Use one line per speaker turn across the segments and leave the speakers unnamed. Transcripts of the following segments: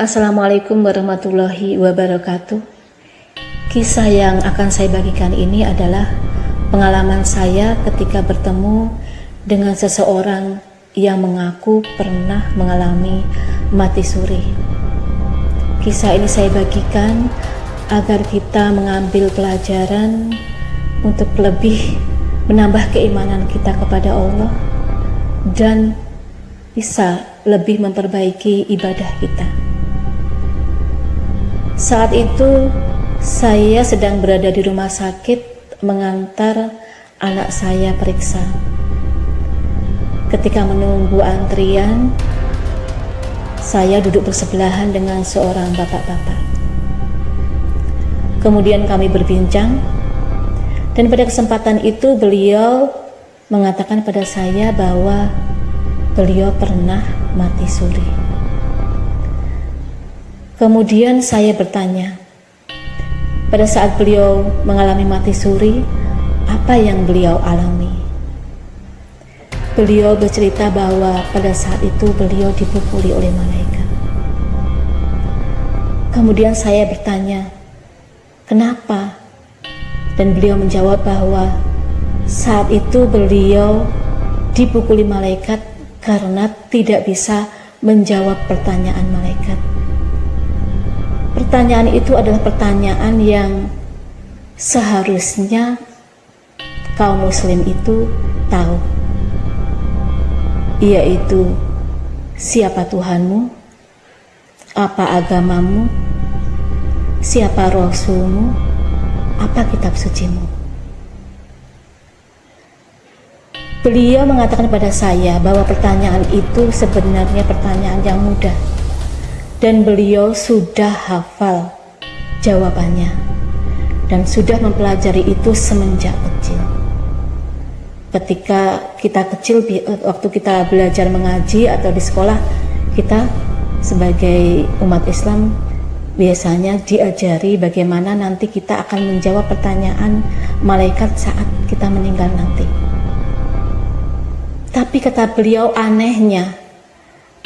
Assalamualaikum warahmatullahi wabarakatuh. Kisah yang akan saya bagikan ini adalah pengalaman saya ketika bertemu dengan seseorang yang mengaku pernah mengalami mati suri. Kisah ini saya bagikan agar kita mengambil pelajaran untuk lebih menambah keimanan kita kepada Allah dan bisa lebih memperbaiki ibadah kita. Saat itu saya sedang berada di rumah sakit mengantar anak saya periksa. Ketika menunggu antrian, saya duduk bersebelahan dengan seorang bapak-bapak. Kemudian kami berbincang, dan pada kesempatan itu beliau mengatakan pada saya bahwa beliau pernah mati suri. Kemudian saya bertanya, pada saat beliau mengalami mati suri, apa yang beliau alami? Beliau bercerita bahwa pada saat itu beliau dipukuli oleh malaikat. Kemudian saya bertanya, kenapa? Dan beliau menjawab bahwa saat itu beliau dipukuli malaikat karena tidak bisa menjawab pertanyaan malaikat. Pertanyaan itu adalah pertanyaan yang seharusnya kaum muslim itu tahu. Yaitu siapa Tuhanmu? Apa agamamu? Siapa rasulmu? Apa kitab sucimu? Beliau mengatakan pada saya bahwa pertanyaan itu sebenarnya pertanyaan yang mudah dan beliau sudah hafal jawabannya dan sudah mempelajari itu semenjak kecil. Ketika kita kecil, waktu kita belajar mengaji atau di sekolah, kita sebagai umat Islam biasanya diajari bagaimana nanti kita akan menjawab pertanyaan malaikat saat kita meninggal nanti. Tapi kata beliau anehnya,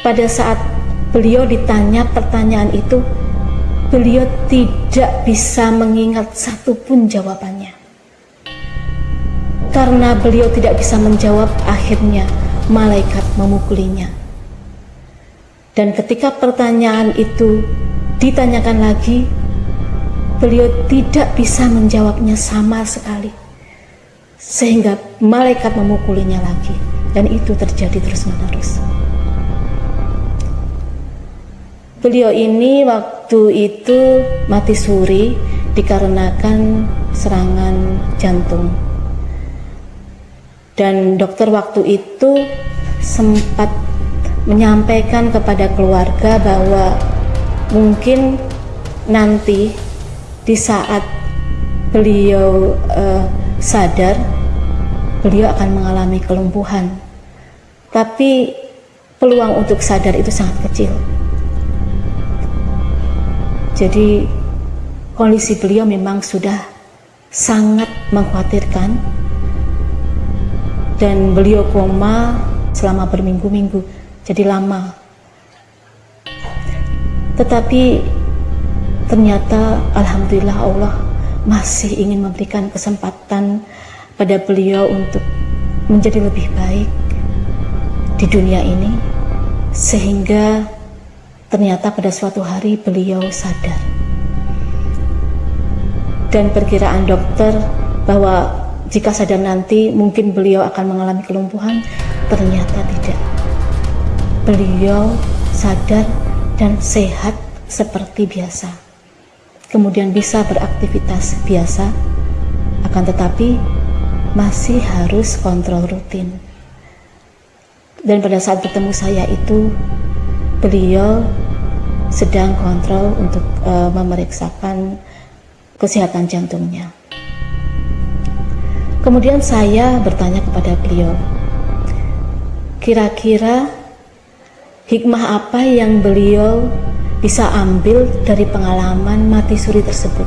pada saat beliau ditanya pertanyaan itu, beliau tidak bisa mengingat satupun jawabannya. Karena beliau tidak bisa menjawab, akhirnya malaikat memukulinya. Dan ketika pertanyaan itu ditanyakan lagi, beliau tidak bisa menjawabnya sama sekali. Sehingga malaikat memukulinya lagi. Dan itu terjadi terus-menerus. Beliau ini waktu itu mati suri dikarenakan serangan jantung. Dan dokter waktu itu sempat menyampaikan kepada keluarga bahwa mungkin nanti di saat beliau uh, sadar beliau akan mengalami kelumpuhan. Tapi peluang untuk sadar itu sangat kecil. Jadi kondisi beliau memang sudah sangat mengkhawatirkan. Dan beliau koma selama berminggu-minggu jadi lama. Tetapi ternyata Alhamdulillah Allah masih ingin memberikan kesempatan pada beliau untuk menjadi lebih baik di dunia ini. Sehingga Ternyata pada suatu hari beliau sadar. Dan perkiraan dokter bahwa jika sadar nanti mungkin beliau akan mengalami kelumpuhan, ternyata tidak. Beliau sadar dan sehat seperti biasa. Kemudian bisa beraktivitas biasa, akan tetapi masih harus kontrol rutin. Dan pada saat bertemu saya itu, beliau sedang kontrol untuk uh, memeriksakan kesehatan jantungnya. Kemudian saya bertanya kepada beliau, kira-kira hikmah apa yang beliau bisa ambil dari pengalaman mati suri tersebut?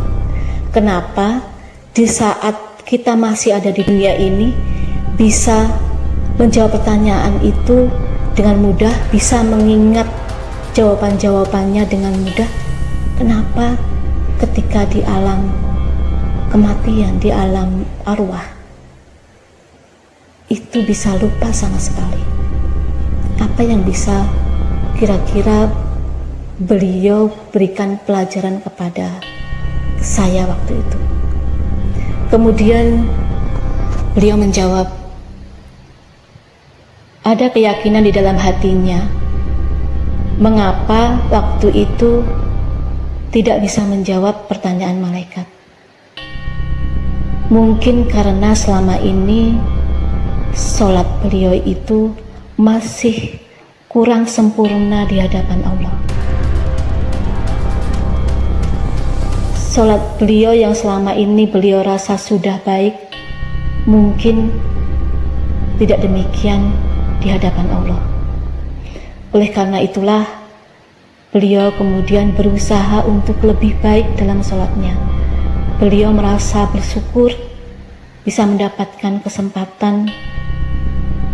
Kenapa di saat kita masih ada di dunia ini bisa menjawab pertanyaan itu dengan mudah, bisa mengingat jawaban-jawabannya dengan mudah. Kenapa ketika di alam kematian, di alam arwah, itu bisa lupa sama sekali? Apa yang bisa kira-kira beliau berikan pelajaran kepada saya waktu itu? Kemudian beliau menjawab, ada keyakinan di dalam hatinya mengapa waktu itu tidak bisa menjawab pertanyaan malaikat. Mungkin karena selama ini sholat beliau itu masih kurang sempurna di hadapan Allah. Sholat beliau yang selama ini beliau rasa sudah baik, mungkin tidak demikian di hadapan Allah. Oleh karena itulah, beliau kemudian berusaha untuk lebih baik dalam sholatnya. Beliau merasa bersyukur bisa mendapatkan kesempatan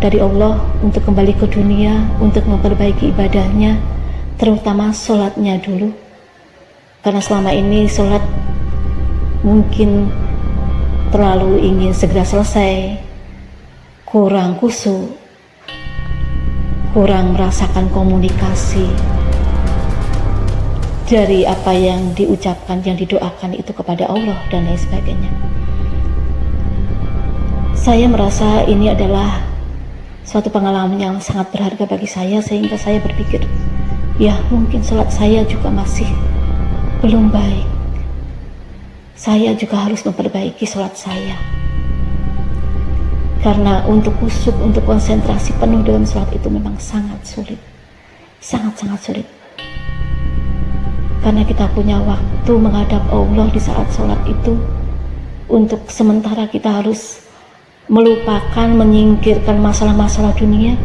dari Allah untuk kembali ke dunia, untuk memperbaiki ibadahnya, terutama sholatnya dulu. Karena selama ini sholat mungkin terlalu ingin segera selesai, kurang kusuk, kurang merasakan komunikasi dari apa yang diucapkan, yang didoakan itu kepada Allah dan lain sebagainya. Saya merasa ini adalah suatu pengalaman yang sangat berharga bagi saya sehingga saya berpikir, ya mungkin sholat saya juga masih belum baik. Saya juga harus memperbaiki sholat saya karena untuk kusuk, untuk konsentrasi penuh dalam sholat itu memang sangat sulit. Sangat-sangat sulit. Karena kita punya waktu menghadap Allah di saat sholat itu. Untuk sementara kita harus melupakan, menyingkirkan masalah-masalah dunia.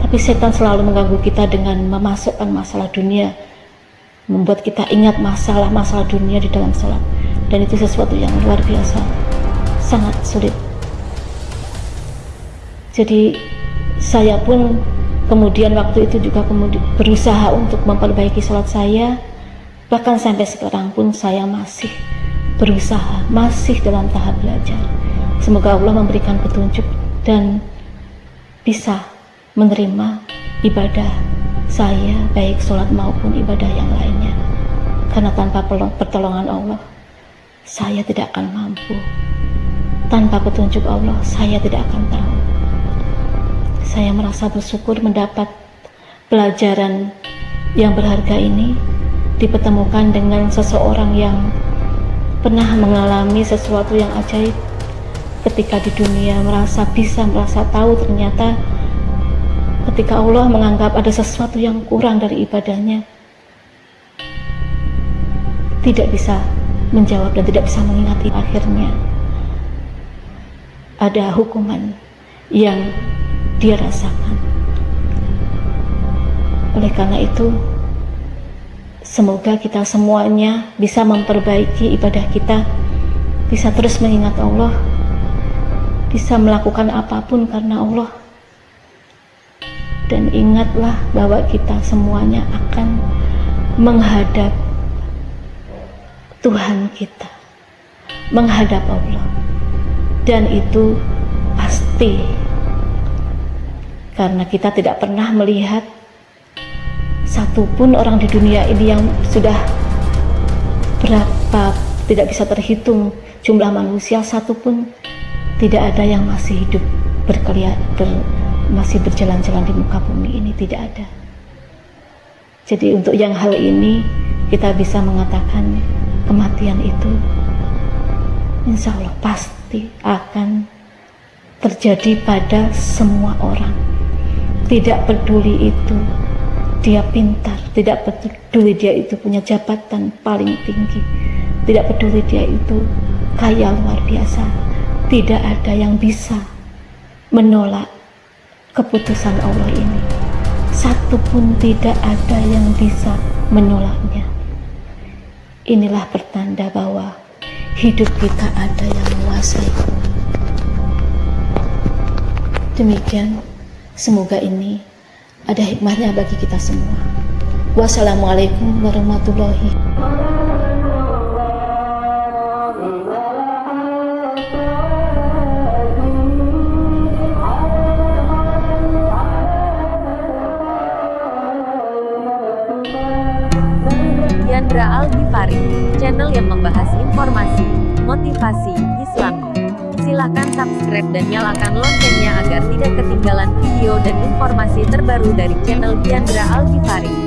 Tapi setan selalu mengganggu kita dengan memasukkan masalah dunia. Membuat kita ingat masalah-masalah dunia di dalam sholat. Dan itu sesuatu yang luar biasa. Sangat sulit jadi saya pun kemudian waktu itu juga berusaha untuk memperbaiki sholat saya. Bahkan sampai sekarang pun saya masih berusaha, masih dalam tahap belajar. Semoga Allah memberikan petunjuk dan bisa menerima ibadah saya, baik sholat maupun ibadah yang lainnya. Karena tanpa pertolongan Allah, saya tidak akan mampu. Tanpa petunjuk Allah, saya tidak akan tahu saya merasa bersyukur mendapat pelajaran yang berharga ini dipertemukan dengan seseorang yang pernah mengalami sesuatu yang ajaib. Ketika di dunia merasa bisa merasa tahu ternyata ketika Allah menganggap ada sesuatu yang kurang dari ibadahnya tidak bisa menjawab dan tidak bisa mengingati akhirnya. Ada hukuman yang dia rasakan. Oleh karena itu, semoga kita semuanya bisa memperbaiki ibadah kita, bisa terus mengingat Allah, bisa melakukan apa pun karena Allah. Dan ingatlah bahwa kita semuanya akan menghadap Tuhan kita, menghadap Allah. Dan itu pasti karena kita tidak pernah melihat satupun orang di dunia ini yang sudah berapa tidak bisa terhitung jumlah manusia satupun tidak ada yang masih hidup berkeliat ber, masih berjalan-jalan di muka bumi ini tidak ada. Jadi untuk yang hal ini kita bisa mengatakan kematian itu insya Allah pasti akan terjadi pada semua orang tidak peduli itu dia pintar, tidak peduli dia itu punya jabatan paling tinggi, tidak peduli dia itu kaya luar biasa, tidak ada yang bisa menolak keputusan Allah ini. Satu pun tidak ada yang bisa menolaknya. Inilah pertanda bahwa hidup kita ada yang menguasai. Demikian Semoga ini ada hikmahnya bagi kita semua. Wassalamualaikum warahmatullahi
Yandra Al channel yang membahas informasi, motivasi, Islam. Silahkan subscribe dan nyalakan loncengnya agar tidak ketinggalan video dan informasi terbaru dari channel Yandra Al Ghifari.